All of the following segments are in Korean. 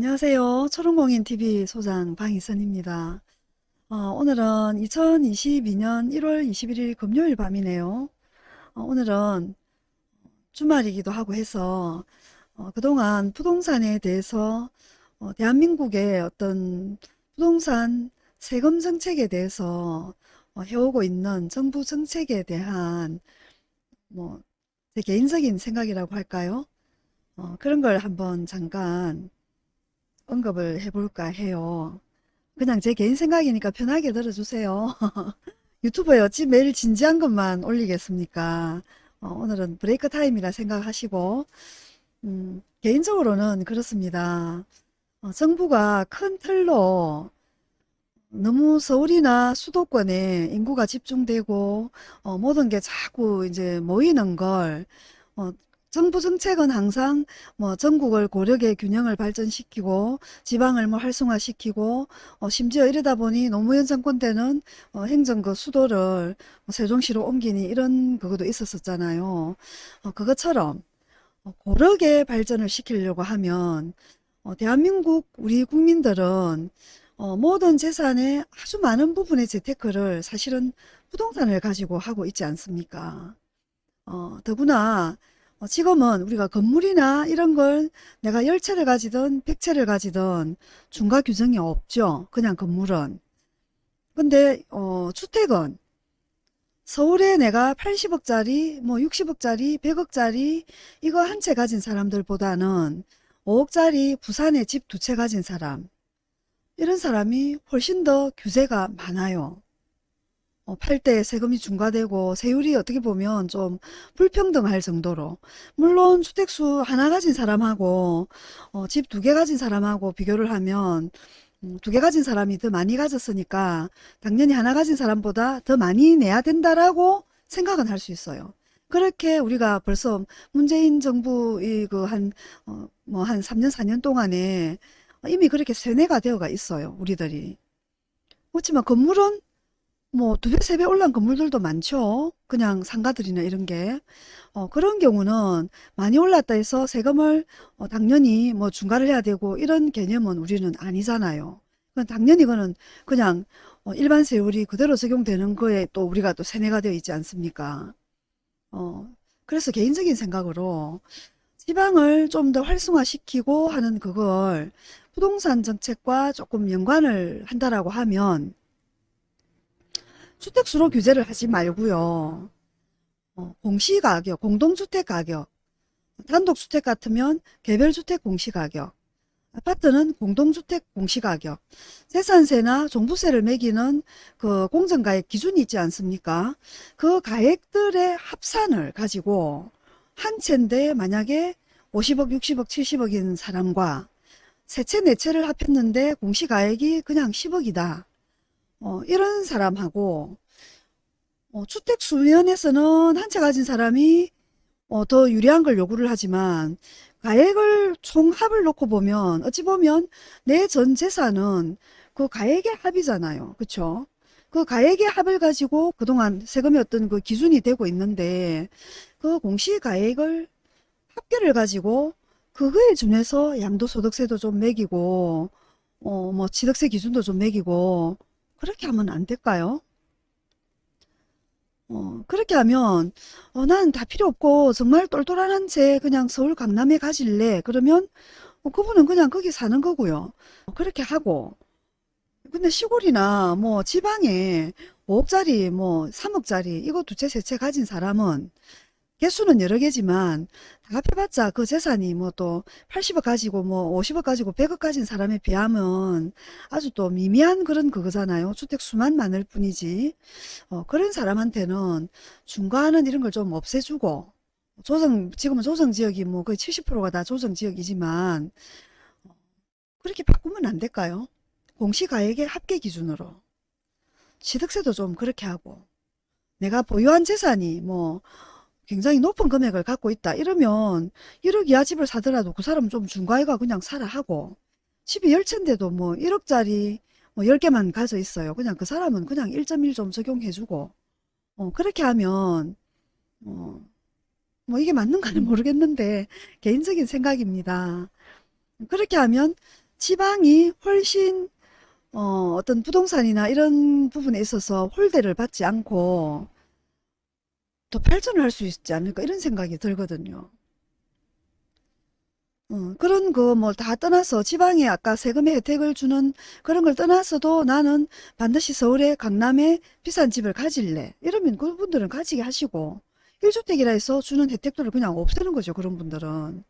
안녕하세요. 초롱공인TV 소장 방희선입니다. 어, 오늘은 2022년 1월 21일 금요일 밤이네요. 어, 오늘은 주말이기도 하고 해서 어, 그동안 부동산에 대해서 어, 대한민국의 어떤 부동산 세금 정책에 대해서 어, 해오고 있는 정부 정책에 대한 뭐 제 개인적인 생각이라고 할까요? 어, 그런 걸 한번 잠깐 언급을 해볼까 해요. 그냥 제 개인 생각이니까 편하게 들어주세요. 유튜브에 어찌 매일 진지한 것만 올리겠습니까? 어, 오늘은 브레이크 타임이라 생각하시고 음, 개인적으로는 그렇습니다. 어, 정부가 큰 틀로 너무 서울이나 수도권에 인구가 집중되고 어, 모든 게 자꾸 이제 모이는 걸 어, 정부 정책은 항상 뭐 전국을 고력의 균형을 발전시키고 지방을 뭐 활성화시키고 어 심지어 이러다 보니 노무현 정권 때는 어 행정 그 수도를 뭐 세종시로 옮기니 이런 그것도 있었었잖아요. 어 그것처럼 어, 고력의 발전을 시키려고 하면 어 대한민국 우리 국민들은 어 모든 재산의 아주 많은 부분의 재테크를 사실은 부동산을 가지고 하고 있지 않습니까? 어 더구나 어, 지금은 우리가 건물이나 이런 걸 내가 10채를 가지든 100채를 가지든 중과 규정이 없죠. 그냥 건물은. 근데 어, 주택은 서울에 내가 80억짜리, 뭐 60억짜리, 100억짜리 이거 한 채 가진 사람들보다는 5억짜리 부산에 집 두 채 가진 사람 이런 사람이 훨씬 더 규제가 많아요. 어, 팔때 세금이 중과되고 세율이 어떻게 보면 좀 불평등할 정도로 물론 주택수 하나 가진 사람하고 어, 집 두 개 가진 사람하고 비교를 하면 음, 두개 가진 사람이 더 많이 가졌으니까 당연히 하나 가진 사람보다 더 많이 내야 된다라고 생각은 할 수 있어요. 그렇게 우리가 벌써 문재인 정부 이그한 어, 뭐한 3년 4년 동안에 이미 그렇게 세뇌가 되어가 있어요. 우리들이. 그렇지만 건물은 뭐 두 배, 세 배 올란 건물들도 많죠. 그냥 상가들이나 이런 게. 어, 그런 경우는 많이 올랐다 해서 세금을 어, 당연히 뭐 중과를 해야 되고 이런 개념은 우리는 아니잖아요. 그건 당연히 그거는 그냥 어, 일반 세율이 그대로 적용되는 거에 또 우리가 또 세뇌가 되어 있지 않습니까? 어, 그래서 개인적인 생각으로 지방을 좀 더 활성화시키고 하는 그걸 부동산 정책과 조금 연관을 한다라고 하면 주택수로 규제를 하지 말고요. 어, 공시가격, 공동주택 가격, 단독주택 같으면 개별주택 공시가격, 아파트는 공동주택 공시가격, 재산세나 종부세를 매기는 그 공정가액 기준이 있지 않습니까? 그 가액들의 합산을 가지고 한 채인데 만약에 50억, 60억, 70억인 사람과 세 채, 네 채를 합했는데 공시가액이 그냥 10억이다. 어, 이런 사람하고 어, 주택 수면에서는 한 채 가진 사람이 어, 더 유리한 걸 요구를 하지만 가액을 총합을 놓고 보면 어찌 보면 내 전 재산은 그 가액의 합이잖아요. 그쵸? 그 가액의 합을 가지고 그동안 세금이 어떤 그 기준이 되고 있는데 그 공시가액을 합계를 가지고 그거에 준해서 양도소득세도 좀 매기고 어 뭐 취득세 기준도 좀 매기고 그렇게 하면 안 될까요? 어, 그렇게 하면 어, 나는 다 필요 없고 정말 똘똘한 한채 그냥 서울 강남에 가질래 그러면 어, 그분은 그냥 거기 사는 거고요. 어, 그렇게 하고 근데 시골이나 뭐 지방에 5억짜리 뭐 3억짜리 이거 두 채 세 채 가진 사람은 개수는 여러 개지만 다 합해봤자 그 재산이 뭐 또 80억 가지고 뭐 50억 가지고 100억 가진 사람에 비하면 아주 또 미미한 그런 그거잖아요. 주택 수만 많을 뿐이지. 어, 그런 사람한테는 중과하는 이런 걸 좀 없애주고 조정 지금은 조정지역이 뭐 거의 70%가 다 조정지역이지만 어, 그렇게 바꾸면 안 될까요? 공시가액의 합계 기준으로 취득세도 좀 그렇게 하고 내가 보유한 재산이 뭐 굉장히 높은 금액을 갖고 있다 이러면 1억 이하 집을 사더라도 그 사람은 좀 중과해가 그냥 사라 하고 집이 10채인데도 뭐 1억짜리 뭐 10개만 가져 있어요. 그냥 그 사람은 그냥 1.1 좀 적용해주고 어, 그렇게 하면 어, 뭐 이게 맞는가는 모르겠는데 개인적인 생각입니다. 그렇게 하면 지방이 훨씬 어, 어떤 부동산이나 이런 부분에 있어서 홀대를 받지 않고 더 발전을 할 수 있지 않을까 이런 생각이 들거든요. 어, 그런 거 뭐 다 떠나서 지방에 아까 세금의 혜택을 주는 그런 걸 떠나서도 나는 반드시 서울에 강남에 비싼 집을 가질래. 이러면 그분들은 가지게 하시고 1주택이라 해서 주는 혜택들을 그냥 없애는 거죠. 그런 분들은.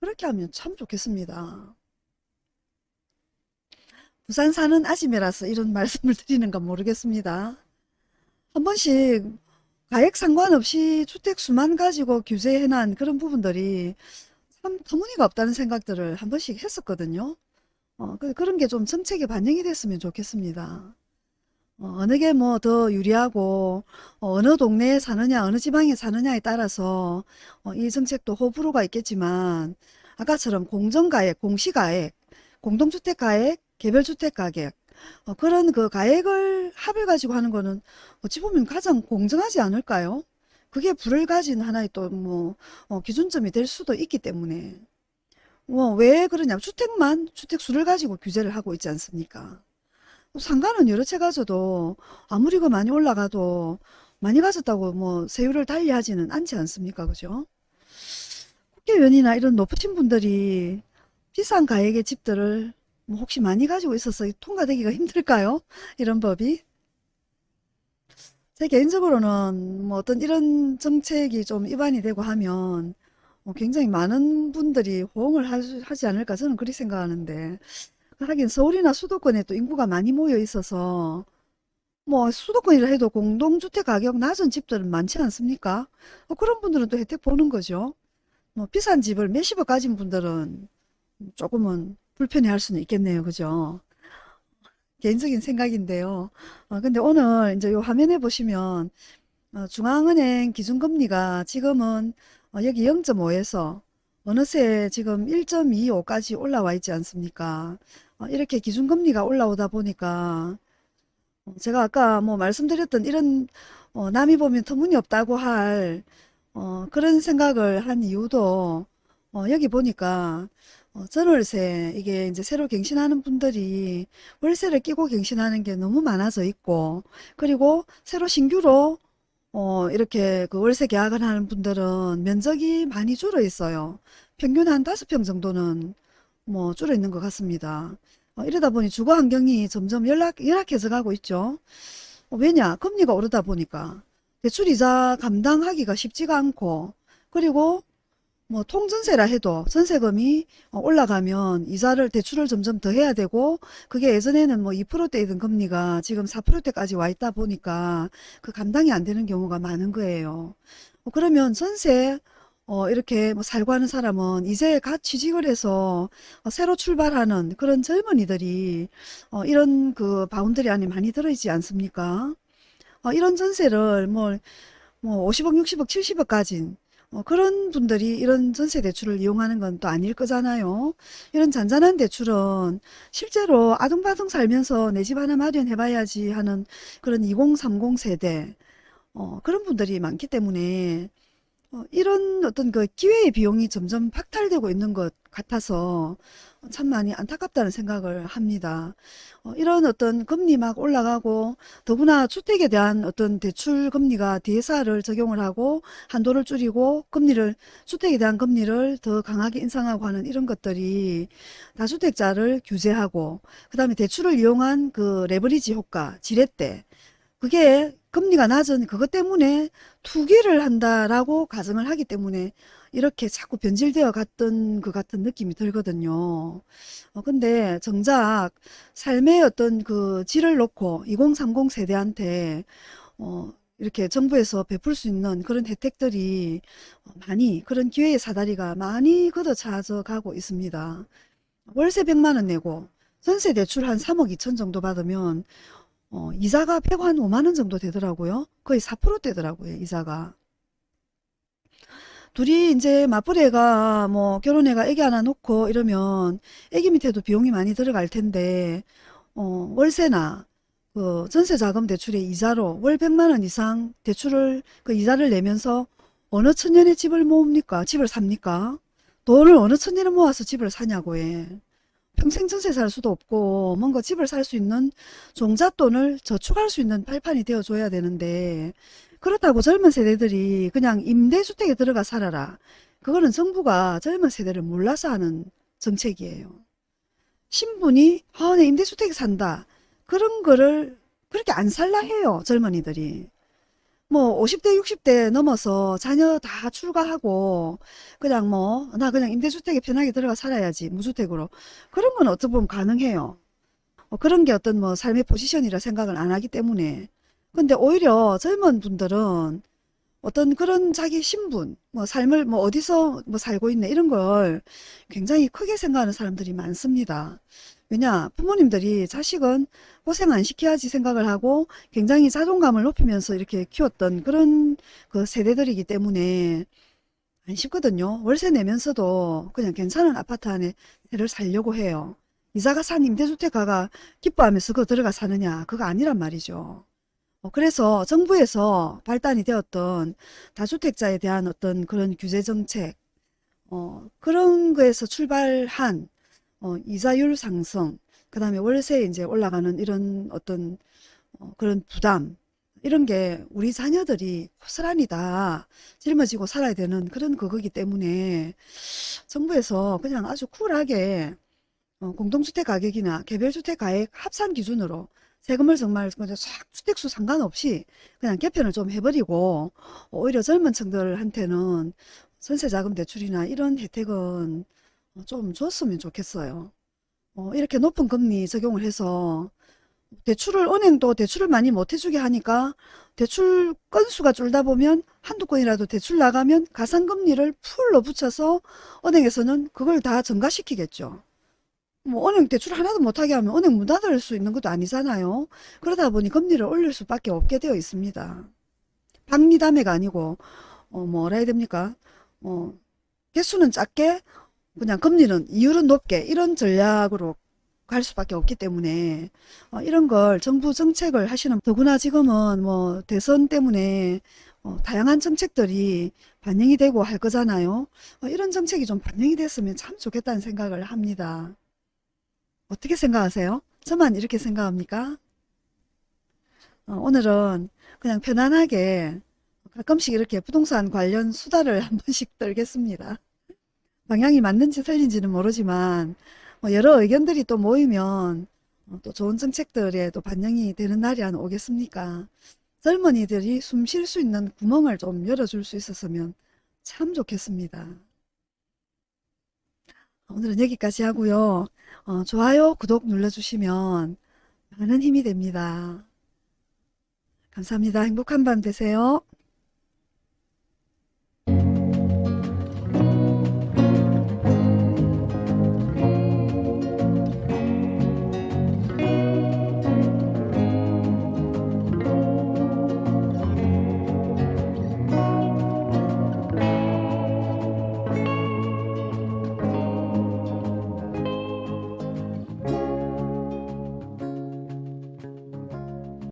그렇게 하면 참 좋겠습니다. 부산 사는 아줌매라서 이런 말씀을 드리는 건 모르겠습니다. 한 번씩 가액 상관없이 주택 수만 가지고 규제해놓은 그런 부분들이 참 터무니가 없다는 생각들을 한 번씩 했었거든요. 어, 그- 그런 게 좀 정책에 반영이 됐으면 좋겠습니다. 어, 느 게 뭐 더 유리하고 어, 느 동네에 사느냐 어느 지방에 사느냐에 따라서 어, 이 정책도 호불호가 있겠지만 아까처럼 공정가액, 공시가액, 공동주택가액, 개별주택가격 어, 그런 그 가액을 합을 가지고 하는 거는 어찌 보면 가장 공정하지 않을까요? 그게 불을 가진 하나의 또뭐 기준점이 될 수도 있기 때문에 뭐 왜 그러냐 주택만 주택수를 가지고 규제를 하고 있지 않습니까? 상가는 여러 채 가져도 아무리 그 많이 올라가도 많이 가졌다고 뭐 세율을 달리하지는 않지 않습니까? 그죠? 국회의원이나 이런 높으신 분들이 비싼 가액의 집들을 뭐 혹시 많이 가지고 있어서 통과되기가 힘들까요? 이런 법이? 제 개인적으로는 뭐 어떤 이런 정책이 좀 입안이 되고 하면 어, 굉장히 많은 분들이 호응을 하- 하지 않을까 저는 그렇게 생각하는데 하긴 서울이나 수도권에 또 인구가 많이 모여 있어서 뭐 수도권이라 해도 공동주택 가격 낮은 집들은 많지 않습니까? 어, 그런 분들은 또 혜택 보는 거죠. 뭐 비싼 집을 몇십억 가진 분들은 조금은 불편해할 수는 있겠네요. 그죠? 개인적인 생각인데요. 어, 근데 오늘 이제 요 화면에 보시면 어, 중앙은행 기준금리가 지금은 어, 여기 0.5에서 어느새 지금 1.25까지 올라와 있지 않습니까? 어, 이렇게 기준금리가 올라오다 보니까 어, 제가 아까 뭐 말씀드렸던 이런 어, 남이 보면 터무니없다고 할 어, 그런 생각을 한 이유도 어, 여기 보니까 어, 전월세 이게 이제 새로 갱신하는 분들이 월세를 끼고 갱신하는 게 너무 많아져 있고 그리고 새로 신규로 어, 이렇게 그 월세 계약을 하는 분들은 면적이 많이 줄어 있어요. 평균 한 다섯 평 정도는 뭐 줄어 있는 것 같습니다. 어, 이러다 보니 주거 환경이 점점 열악, 열악해져 가고 있죠. 어, 왜냐? 금리가 오르다 보니까 대출 이자 감당하기가 쉽지가 않고 그리고 뭐 통전세라 해도 전세금이 어, 올라가면 이자를 대출을 점점 더 해야 되고 그게 예전에는 뭐 2%대이던 금리가 지금 4%대까지 와 있다 보니까 그 감당이 안 되는 경우가 많은 거예요. 어, 그러면 전세 어, 이렇게 뭐 살고 하는 사람은 이제 갓 취직을 해서 어, 새로 출발하는 그런 젊은이들이 어, 이런 그 boundary 안에 많이 들어있지 않습니까? 어, 이런 전세를 뭐, 뭐 50억, 60억, 70억 가진 어, 그런 분들이 이런 전세 대출을 이용하는 건 또 아닐 거잖아요. 이런 잔잔한 대출은 실제로 아둥바둥 살면서 내 집 하나 마련해 봐야지 하는 그런 2030 세대 어, 그런 분들이 많기 때문에 어, 이런 어떤 그 기회의 비용이 점점 박탈되고 있는 것 같아서 참 많이 안타깝다는 생각을 합니다. 어, 이런 어떤 금리 막 올라가고 더구나 주택에 대한 어떤 대출 금리가 DSR을 적용을 하고 한도를 줄이고 금리를 주택에 대한 금리를 더 강하게 인상하고 하는 이런 것들이 다주택자를 규제하고 그 다음에 대출을 이용한 그 레버리지 효과, 지렛대 그게 금리가 낮은 그것 때문에 투기를 한다라고 가정을 하기 때문에 이렇게 자꾸 변질되어 갔던 것 같은 느낌이 들거든요. 어, 근데 정작 삶의 어떤 그 질을 놓고 2030 세대한테 어, 이렇게 정부에서 베풀 수 있는 그런 혜택들이 많이 그런 기회의 사다리가 많이 걷어차져 가고 있습니다. 월세 100만 원 내고 전세 대출 한 3억 2천 정도 받으면 어, 이자가 100한 5만 원 정도 되더라고요. 거의 4%대더라고요, 이자가. 둘이 이제 맞벌이가 뭐 결혼해가 애기 하나 놓고 이러면 애기 밑에도 비용이 많이 들어갈 텐데 어, 월세나 그 전세 자금 대출의 이자로 월 100만 원 이상 대출을 그 이자를 내면서 어느 천년에 집을 모읍니까? 집을 삽니까? 돈을 어느 천년에 모아서 집을 사냐고 해. 평생 전세 살 수도 없고 뭔가 집을 살 수 있는 종잣돈을 저축할 수 있는 발판이 되어줘야 되는데 그렇다고 젊은 세대들이 그냥 임대주택에 들어가 살아라. 그거는 정부가 젊은 세대를 몰라서 하는 정책이에요. 신분이 아, 내 임대주택에 산다. 그런 거를 그렇게 안 살라 해요. 젊은이들이. 뭐 50대 60대 넘어서 자녀 다 출가하고 그냥 뭐 나 그냥 임대주택에 편하게 들어가 살아야지 무주택으로 그런 건 어떻게 보면 가능해요. 어, 그런 게 어떤 뭐 삶의 포지션이라 생각을 안 하기 때문에 근데 오히려 젊은 분들은 어떤 그런 자기 신분 뭐 삶을 뭐 어디서 뭐 살고 있네 이런 걸 굉장히 크게 생각하는 사람들이 많습니다. 왜냐 부모님들이 자식은 고생 안 시켜야지 생각을 하고 굉장히 자존감을 높이면서 이렇게 키웠던 그런 그 세대들이기 때문에 안 쉽거든요. 월세 내면서도 그냥 괜찮은 아파트 안에 를 살려고 해요. 이자가 산 임대주택 가가 기뻐하면서 그거 들어가 사느냐 그거 아니란 말이죠. 어, 그래서 정부에서 발단이 되었던 다주택자에 대한 어떤 그런 규제 정책 어, 그런 거에서 출발한 어, 이자율 상승, 그 다음에 월세 이제 올라가는 이런 어떤 어, 그런 부담, 이런 게 우리 자녀들이 고스란히 다 짊어지고 살아야 되는 그런 그거기 때문에 정부에서 그냥 아주 쿨하게 어, 공동주택 가격이나 개별주택 가액 합산 기준으로 세금을 정말 주택수 상관없이 그냥 개편을 좀 해버리고 오히려 젊은 층들한테는 전세자금 대출이나 이런 혜택은 좀 줬으면 좋겠어요. 어, 이렇게 높은 금리 적용을 해서 대출을 은행도 대출을 많이 못 해주게 하니까 대출 건수가 줄다 보면 한두 건이라도 대출 나가면 가산금리를 풀로 붙여서 은행에서는 그걸 다 증가시키겠죠. 뭐 은행 대출 하나도 못하게 하면 은행 문 닫을 수 있는 것도 아니잖아요. 그러다 보니 금리를 올릴 수밖에 없게 되어 있습니다. 박리담회가 아니고 어, 뭐라 해야 됩니까? 어, 개수는 작게 그냥 금리는 이율은 높게 이런 전략으로 갈 수밖에 없기 때문에 어, 이런 걸 정부 정책을 하시는 더구나 지금은 뭐 대선 때문에 어, 다양한 정책들이 반영이 되고 할 거잖아요. 어, 이런 정책이 좀 반영이 됐으면 참 좋겠다는 생각을 합니다. 어떻게 생각하세요? 저만 이렇게 생각합니까? 어, 오늘은 그냥 편안하게 가끔씩 이렇게 부동산 관련 수다를 한 번씩 떨겠습니다. 방향이 맞는지 틀린지는 모르지만 뭐 여러 의견들이 또 모이면 어, 또 좋은 정책들에 또 반영이 되는 날이 안 오겠습니까? 젊은이들이 숨 쉴 수 있는 구멍을 좀 열어줄 수 있었으면 참 좋겠습니다. 오늘은 여기까지 하고요. 어, 좋아요, 구독 눌러주시면 많은 힘이 됩니다. 감사합니다. 행복한 밤 되세요.